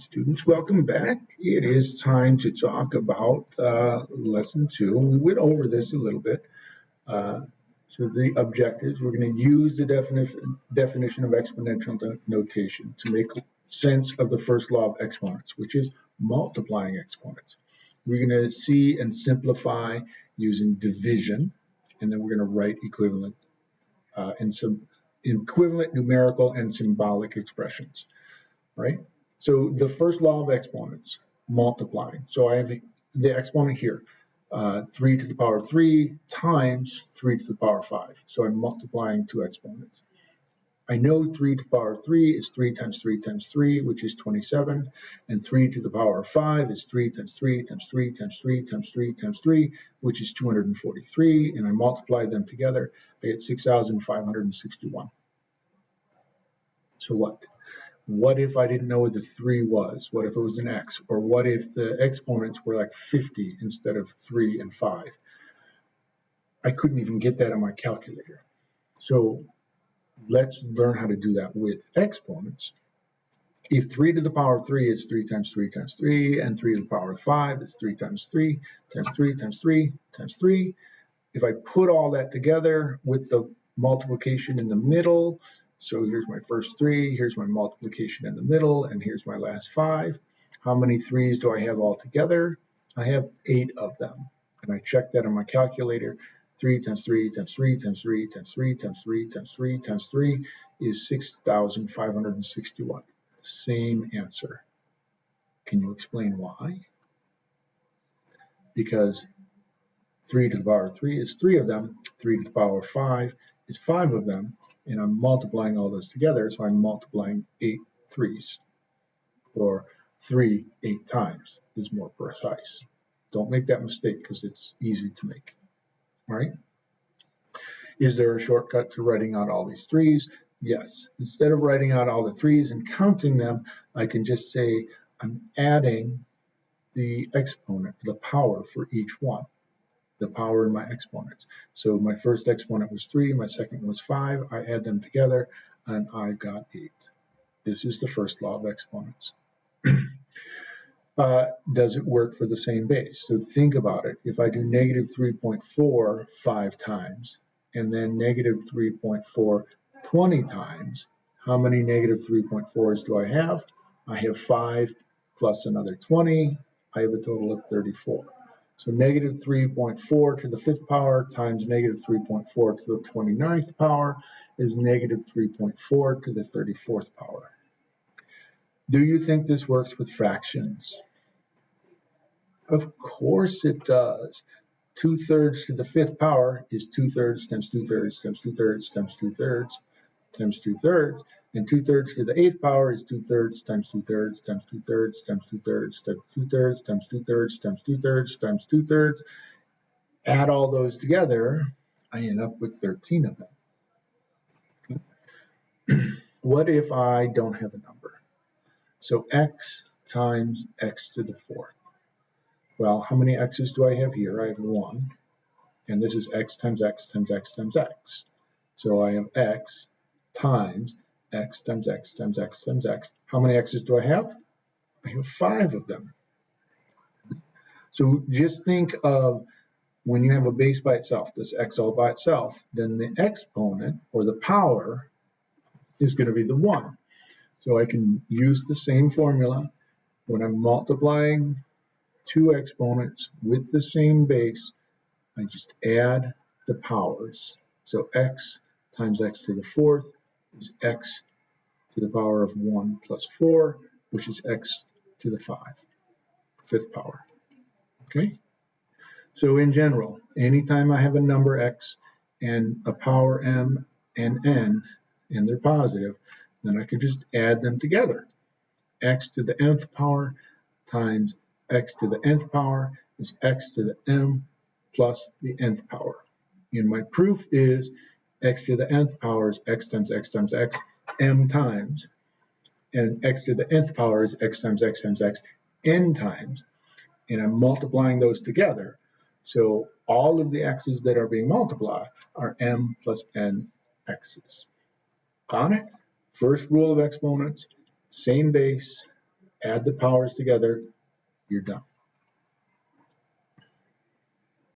students, welcome back. It is time to talk about uh, lesson two. We went over this a little bit. Uh, so the objectives, we're going to use the definition, definition of exponential notation to make sense of the first law of exponents, which is multiplying exponents. We're going to see and simplify using division, and then we're going to write equivalent uh, in some equivalent numerical and symbolic expressions, right? So the first law of exponents, multiplying. So I have the exponent here, uh, 3 to the power 3 times 3 to the power 5. So I'm multiplying two exponents. I know 3 to the power 3 is 3 times 3 times 3, which is 27, and 3 to the power 5 is 3 times 3 times 3 times 3 times 3 times 3, which is 243, and I multiply them together, I get 6,561. So what? What if I didn't know what the 3 was? What if it was an x? Or what if the exponents were like 50 instead of 3 and 5? I couldn't even get that on my calculator. So let's learn how to do that with exponents. If 3 to the power of 3 is 3 times 3 times 3, and 3 to the power of 5 is 3 times 3 times 3 times 3 times 3, if I put all that together with the multiplication in the middle, so here's my first 3, here's my multiplication in the middle, and here's my last 5. How many 3's do I have all together? I have 8 of them. And I check that on my calculator. 3 times 3 times 3 times 3 times 3 times 3 times 3 times 3 is 6,561. Same answer. Can you explain why? Because 3 to the power of 3 is 3 of them, 3 to the power of 5 is 5 of them, and I'm multiplying all those together, so I'm multiplying 8 threes, or 3 8 times is more precise. Don't make that mistake because it's easy to make right? Is there a shortcut to writing out all these threes? Yes. Instead of writing out all the threes and counting them, I can just say I'm adding the exponent, the power for each one, the power in my exponents. So my first exponent was 3, my second was 5. I add them together, and I got 8. This is the first law of exponents. uh, does it work for the same base? So think about it. If I do negative 3.4 five times and then negative 3.4 20 times, how many negative 3.4s do I have? I have 5 plus another 20. I have a total of 34. So negative 3.4 to the fifth power times negative 3.4 to the 29th power is negative 3.4 to the 34th power. Do you think this works with fractions? Of course it does. Two thirds to the fifth power is two thirds times two thirds times two thirds times two thirds times two thirds. And two thirds to the eighth power is two thirds times two thirds times two thirds times two thirds times two thirds times two thirds times two thirds times two thirds. Add all those together, I end up with 13 of them. what if I don't have a number? So x times x to the fourth. Well, how many x's do I have here? I have 1. And this is x times x times x times x. So I have x times x times x times x times x. How many x's do I have? I have 5 of them. So just think of when you have a base by itself, this x all by itself, then the exponent, or the power, is going to be the 1. So I can use the same formula when I'm multiplying two exponents with the same base, I just add the powers. So x times x to the fourth is x to the power of 1 plus 4, which is x to the 5, fifth power. Okay? So in general, anytime I have a number x and a power m and n, and they're positive, then I can just add them together. x to the mth power times x to the nth power is x to the m plus the nth power. And my proof is x to the mth power is x times x times x m times. And x to the nth power is x times x times x n times. And I'm multiplying those together. So all of the x's that are being multiplied are m plus n x's. Got it? First rule of exponents, same base, add the powers together, you're done.